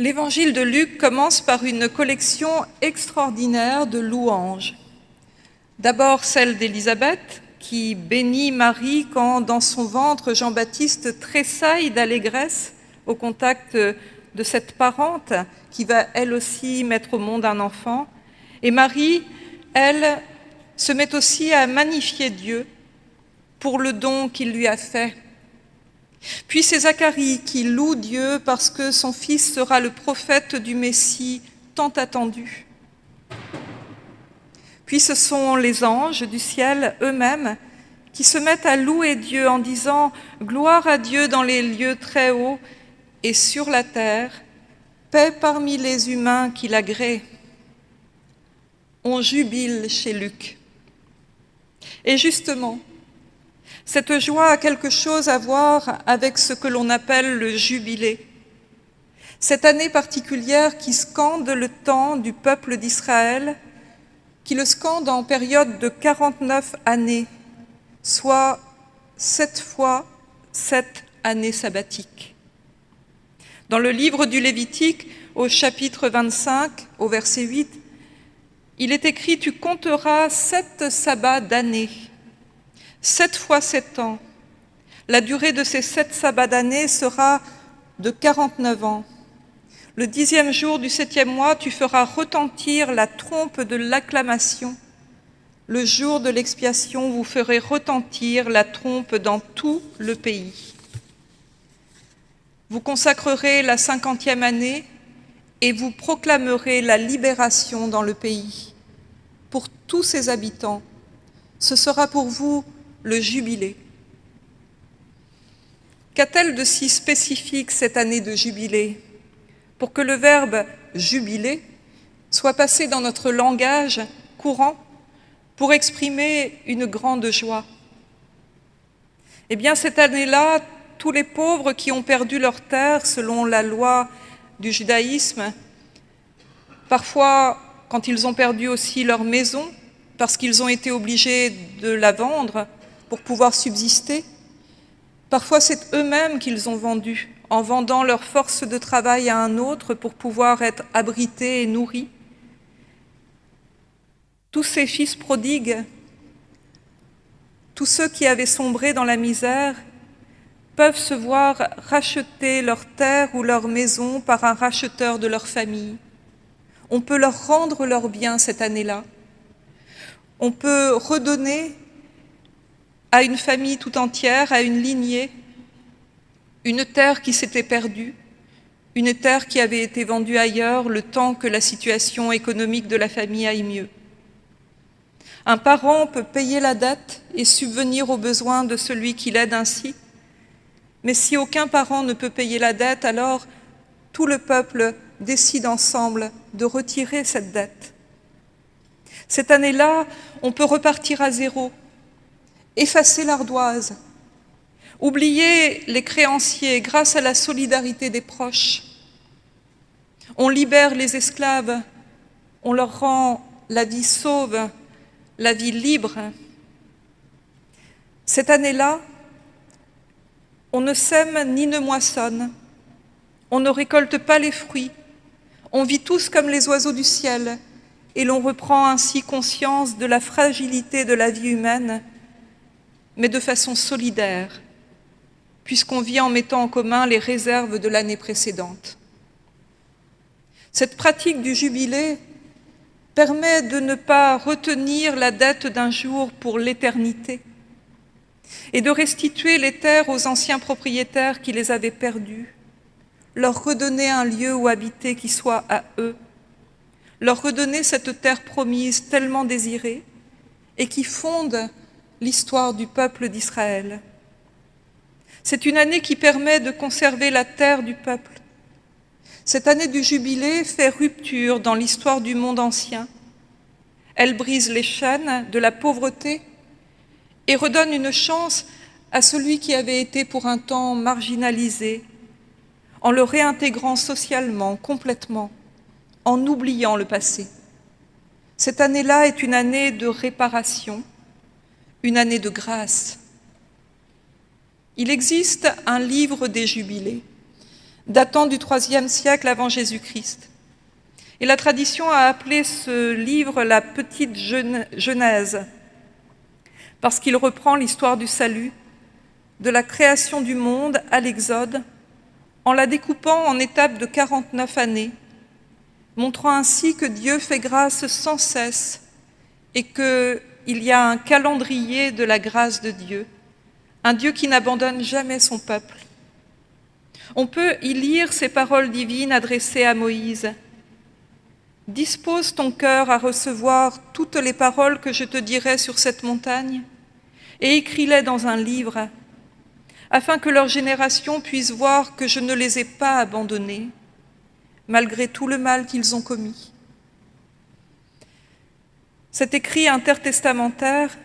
L'évangile de Luc commence par une collection extraordinaire de louanges. D'abord celle d'Élisabeth, qui bénit Marie quand dans son ventre Jean-Baptiste tressaille d'allégresse au contact de cette parente qui va elle aussi mettre au monde un enfant. Et Marie, elle, se met aussi à magnifier Dieu pour le don qu'il lui a fait. Puis c'est Zacharie qui loue Dieu parce que son fils sera le prophète du Messie tant attendu. Puis ce sont les anges du ciel eux-mêmes qui se mettent à louer Dieu en disant « Gloire à Dieu dans les lieux très hauts et sur la terre, paix parmi les humains qui l'agréent. » On jubile chez Luc. Et justement, cette joie a quelque chose à voir avec ce que l'on appelle le jubilé. Cette année particulière qui scande le temps du peuple d'Israël, qui le scande en période de 49 années, soit sept fois sept années sabbatiques. Dans le livre du Lévitique, au chapitre 25, au verset 8, il est écrit « Tu compteras sept sabbats d'années » Sept fois sept ans. La durée de ces sept sabbats d'année sera de 49 ans. Le dixième jour du septième mois, tu feras retentir la trompe de l'acclamation. Le jour de l'expiation, vous ferez retentir la trompe dans tout le pays. Vous consacrerez la cinquantième année et vous proclamerez la libération dans le pays. Pour tous ses habitants, ce sera pour vous le jubilé. Qu'a-t-elle de si spécifique cette année de jubilé pour que le verbe « jubiler » soit passé dans notre langage courant pour exprimer une grande joie? Eh bien, cette année-là, tous les pauvres qui ont perdu leur terre selon la loi du judaïsme, parfois quand ils ont perdu aussi leur maison, parce qu'ils ont été obligés de la vendre, pour pouvoir subsister. Parfois, c'est eux-mêmes qu'ils ont vendu, en vendant leur force de travail à un autre pour pouvoir être abrités et nourris. Tous ces fils prodigues, tous ceux qui avaient sombré dans la misère, peuvent se voir racheter leur terre ou leur maison par un racheteur de leur famille. On peut leur rendre leurs biens cette année-là. On peut redonner à une famille tout entière, à une lignée, une terre qui s'était perdue, une terre qui avait été vendue ailleurs le temps que la situation économique de la famille aille mieux. Un parent peut payer la dette et subvenir aux besoins de celui qui l'aide ainsi, mais si aucun parent ne peut payer la dette, alors tout le peuple décide ensemble de retirer cette dette. Cette année-là, on peut repartir à zéro, effacer l'ardoise, oublier les créanciers grâce à la solidarité des proches. On libère les esclaves, on leur rend la vie sauve, la vie libre. Cette année-là, on ne sème ni ne moissonne, on ne récolte pas les fruits, on vit tous comme les oiseaux du ciel et l'on reprend ainsi conscience de la fragilité de la vie humaine mais de façon solidaire, puisqu'on vit en mettant en commun les réserves de l'année précédente. Cette pratique du jubilé permet de ne pas retenir la dette d'un jour pour l'éternité et de restituer les terres aux anciens propriétaires qui les avaient perdues, leur redonner un lieu où habiter qui soit à eux, leur redonner cette terre promise tellement désirée et qui fonde l'histoire du peuple d'Israël. C'est une année qui permet de conserver la terre du peuple. Cette année du jubilé fait rupture dans l'histoire du monde ancien. Elle brise les chaînes de la pauvreté et redonne une chance à celui qui avait été pour un temps marginalisé, en le réintégrant socialement, complètement, en oubliant le passé. Cette année-là est une année de réparation, une année de grâce. Il existe un livre des jubilés, datant du IIIe siècle avant Jésus-Christ. Et la tradition a appelé ce livre la Petite Genèse, parce qu'il reprend l'histoire du salut, de la création du monde à l'Exode, en la découpant en étapes de 49 années, montrant ainsi que Dieu fait grâce sans cesse et qu'il y a un calendrier de la grâce de Dieu, un Dieu qui n'abandonne jamais son peuple. On peut y lire ces paroles divines adressées à Moïse. Dispose ton cœur à recevoir toutes les paroles que je te dirai sur cette montagne et écris-les dans un livre, afin que leur génération puisse voir que je ne les ai pas abandonnés, malgré tout le mal qu'ils ont commis. Cet écrit intertestamentaire,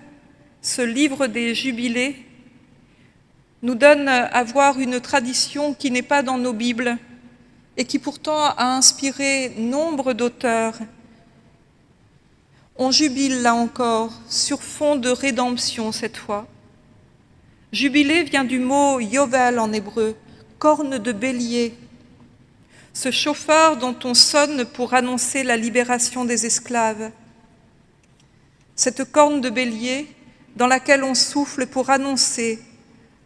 ce livre des jubilés, nous donne à voir une tradition qui n'est pas dans nos Bibles et qui pourtant a inspiré nombre d'auteurs. On jubile là encore, sur fond de rédemption cette fois. Jubilé vient du mot yovel en hébreu, corne de bélier, ce chauffard dont on sonne pour annoncer la libération des esclaves. Cette corne de bélier dans laquelle on souffle pour annoncer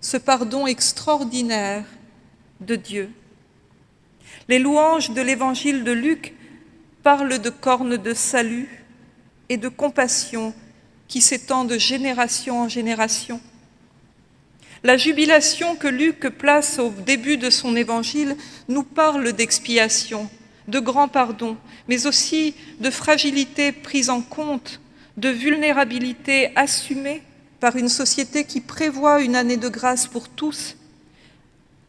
ce pardon extraordinaire de Dieu. Les louanges de l'évangile de Luc parlent de cornes de salut et de compassion qui s'étend de génération en génération. La jubilation que Luc place au début de son évangile nous parle d'expiation, de grand pardon, mais aussi de fragilité prise en compte, de vulnérabilité assumée par une société qui prévoit une année de grâce pour tous,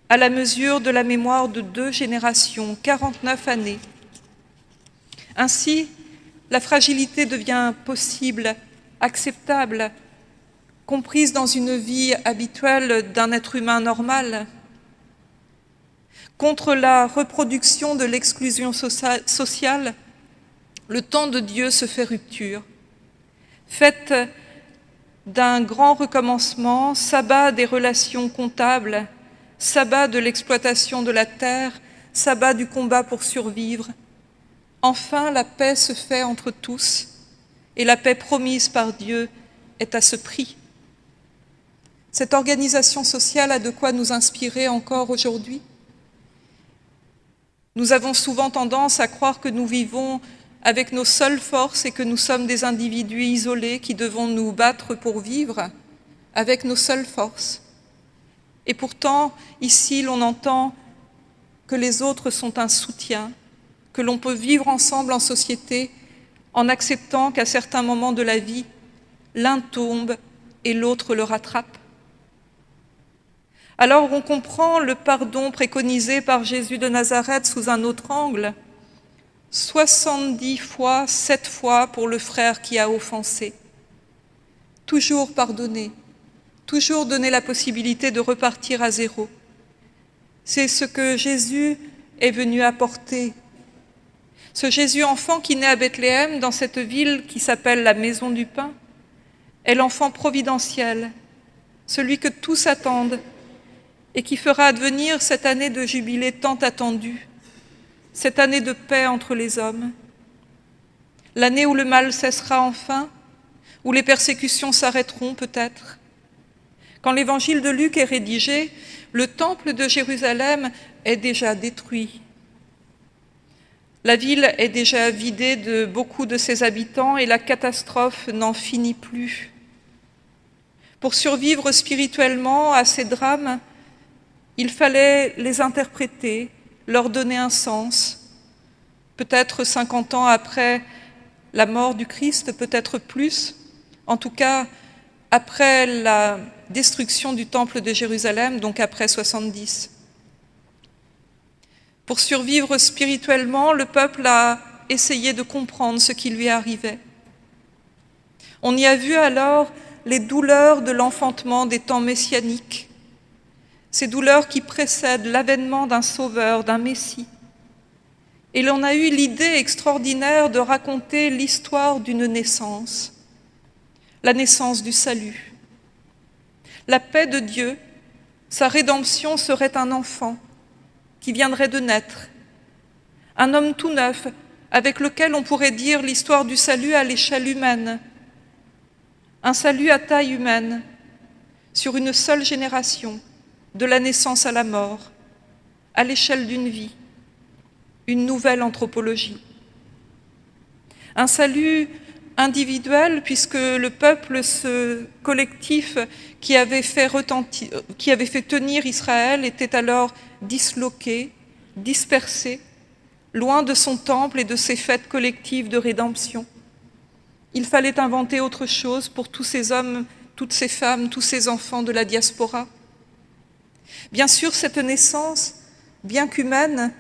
à la mesure de la mémoire de deux générations, 49 années. Ainsi, la fragilité devient possible, acceptable, comprise dans une vie habituelle d'un être humain normal. Contre la reproduction de l'exclusion sociale, le temps de Dieu se fait rupture. Faites d'un grand recommencement, sabbat des relations comptables, sabbat de l'exploitation de la terre, sabbat du combat pour survivre. Enfin, la paix se fait entre tous, et la paix promise par Dieu est à ce prix. Cette organisation sociale a de quoi nous inspirer encore aujourd'hui. Nous avons souvent tendance à croire que nous vivons avec nos seules forces et que nous sommes des individus isolés qui devons nous battre pour vivre avec nos seules forces. Et pourtant, ici, l'on entend que les autres sont un soutien, que l'on peut vivre ensemble en société en acceptant qu'à certains moments de la vie, l'un tombe et l'autre le rattrape. Alors on comprend le pardon préconisé par Jésus de Nazareth sous un autre angle, 70 fois, 7 fois pour le frère qui a offensé. Toujours pardonner, toujours donner la possibilité de repartir à zéro. C'est ce que Jésus est venu apporter. Ce Jésus enfant qui naît à Bethléem, dans cette ville qui s'appelle la Maison du Pain, est l'enfant providentiel, celui que tous attendent et qui fera advenir cette année de jubilé tant attendue cette année de paix entre les hommes, l'année où le mal cessera enfin, où les persécutions s'arrêteront peut-être. Quand l'évangile de Luc est rédigé, le temple de Jérusalem est déjà détruit. La ville est déjà vidée de beaucoup de ses habitants et la catastrophe n'en finit plus. Pour survivre spirituellement à ces drames, il fallait les interpréter, leur donner un sens. Peut-être 50 ans après la mort du Christ, peut-être plus. En tout cas, après la destruction du temple de Jérusalem, donc après 70. Pour survivre spirituellement, le peuple a essayé de comprendre ce qui lui arrivait. On y a vu alors les douleurs de l'enfantement des temps messianiques, ces douleurs qui précèdent l'avènement d'un sauveur, d'un Messie. Et l'on a eu l'idée extraordinaire de raconter l'histoire d'une naissance, la naissance du salut. La paix de Dieu, sa rédemption serait un enfant, qui viendrait de naître, un homme tout neuf avec lequel on pourrait dire l'histoire du salut à l'échelle humaine, un salut à taille humaine, sur une seule génération, de la naissance à la mort, à l'échelle d'une vie, une nouvelle anthropologie. Un salut individuel, puisque le peuple, ce collectif qui avait fait, tenir Israël, était alors disloqué, dispersé, loin de son temple et de ses fêtes collectives de rédemption. Il fallait inventer autre chose pour tous ces hommes, toutes ces femmes, tous ces enfants de la diaspora. Bien sûr, cette naissance, bien qu'humaine,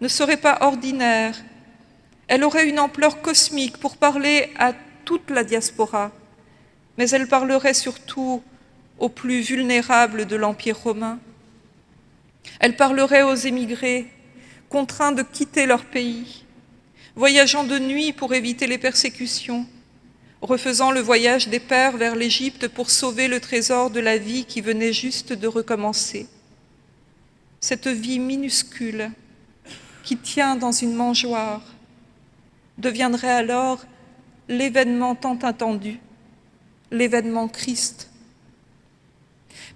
ne serait pas ordinaire. Elle aurait une ampleur cosmique pour parler à toute la diaspora, mais elle parlerait surtout aux plus vulnérables de l'Empire romain. Elle parlerait aux émigrés, contraints de quitter leur pays, voyageant de nuit pour éviter les persécutions, refaisant le voyage des pères vers l'Égypte pour sauver le trésor de la vie qui venait juste de recommencer. Cette vie minuscule qui tient dans une mangeoire deviendrait alors l'événement tant attendu, l'événement Christ.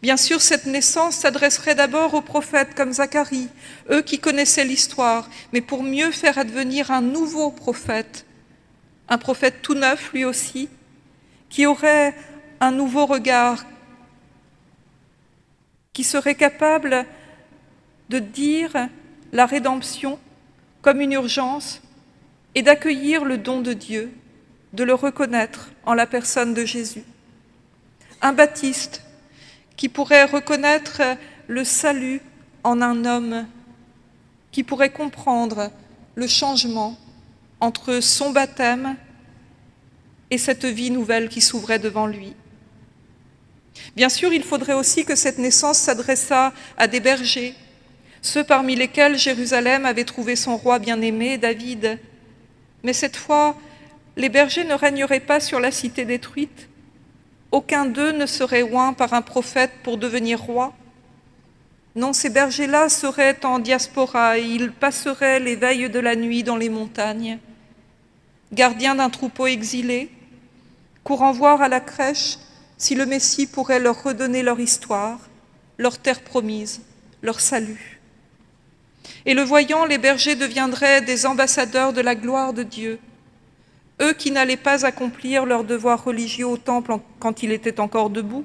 Bien sûr, cette naissance s'adresserait d'abord aux prophètes comme Zacharie, eux qui connaissaient l'histoire, mais pour mieux faire advenir un nouveau prophète, un prophète tout neuf lui aussi, qui aurait un nouveau regard, qui serait capable de dire la rédemption comme une urgence et d'accueillir le don de Dieu, de le reconnaître en la personne de Jésus. Un baptiste qui pourrait reconnaître le salut en un homme, qui pourrait comprendre le changement entre son baptême et cette vie nouvelle qui s'ouvrait devant lui. Bien sûr, il faudrait aussi que cette naissance s'adressât à des bergers, ceux parmi lesquels Jérusalem avait trouvé son roi bien-aimé, David. Mais cette fois, les bergers ne régneraient pas sur la cité détruite. Aucun d'eux ne serait oint par un prophète pour devenir roi. Non, ces bergers-là seraient en diaspora et ils passeraient les veilles de la nuit dans les montagnes gardiens d'un troupeau exilé, courant voir à la crèche si le Messie pourrait leur redonner leur histoire, leur terre promise, leur salut. Et le voyant, les bergers deviendraient des ambassadeurs de la gloire de Dieu, eux qui n'allaient pas accomplir leur devoir religieux au temple quand il était encore debout,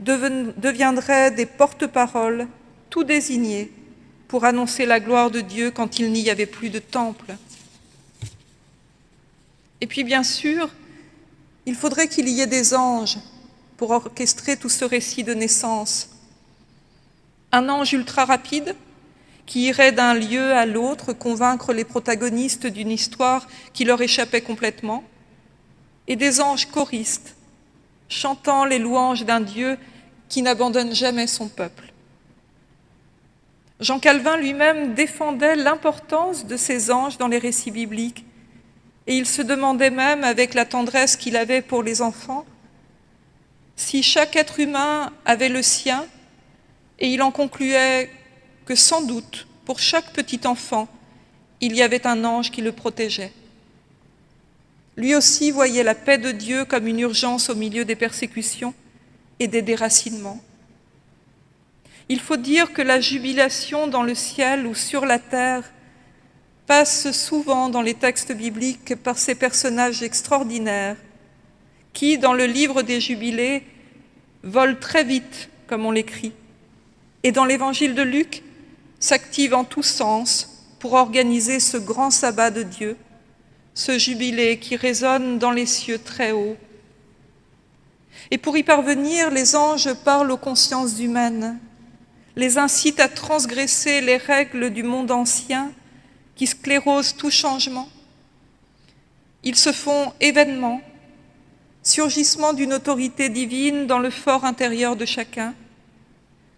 deviendraient des porte-paroles tout désignés pour annoncer la gloire de Dieu quand il n'y avait plus de temple. Et puis bien sûr, il faudrait qu'il y ait des anges pour orchestrer tout ce récit de naissance. Un ange ultra rapide qui irait d'un lieu à l'autre convaincre les protagonistes d'une histoire qui leur échappait complètement, et des anges choristes chantant les louanges d'un Dieu qui n'abandonne jamais son peuple. Jean Calvin lui-même défendait l'importance de ces anges dans les récits bibliques et il se demandait même, avec la tendresse qu'il avait pour les enfants, si chaque être humain avait le sien, et il en concluait que sans doute, pour chaque petit enfant, il y avait un ange qui le protégeait. Lui aussi voyait la paix de Dieu comme une urgence au milieu des persécutions et des déracinements. Il faut dire que la jubilation dans le ciel ou sur la terre passe souvent dans les textes bibliques par ces personnages extraordinaires qui, dans le livre des Jubilés, volent très vite, comme on l'écrit, et dans l'évangile de Luc, s'activent en tous sens pour organiser ce grand sabbat de Dieu, ce jubilé qui résonne dans les cieux très haut. Et pour y parvenir, les anges parlent aux consciences humaines, les incitent à transgresser les règles du monde ancien qui sclérosent tout changement. Ils se font événements, surgissement d'une autorité divine dans le fort intérieur de chacun,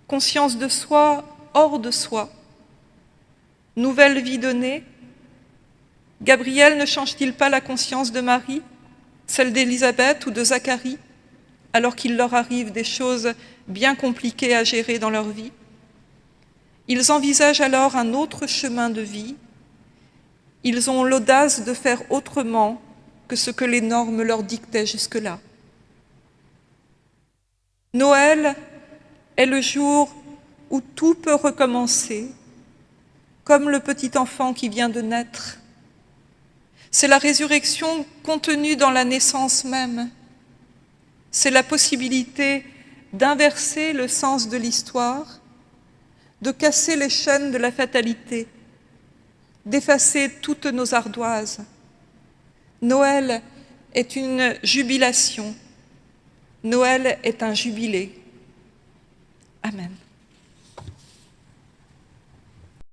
conscience de soi hors de soi, nouvelle vie donnée. Gabriel ne change-t-il pas la conscience de Marie, celle d'Élisabeth ou de Zacharie, alors qu'il leur arrive des choses bien compliquées à gérer dans leur vie? Ils envisagent alors un autre chemin de vie. Ils ont l'audace de faire autrement que ce que les normes leur dictaient jusque-là. Noël est le jour où tout peut recommencer, comme le petit enfant qui vient de naître. C'est la résurrection contenue dans la naissance même. C'est la possibilité d'inverser le sens de l'histoire, de casser les chaînes de la fatalité, d'effacer toutes nos ardoises. Noël est une jubilation. Noël est un jubilé. Amen.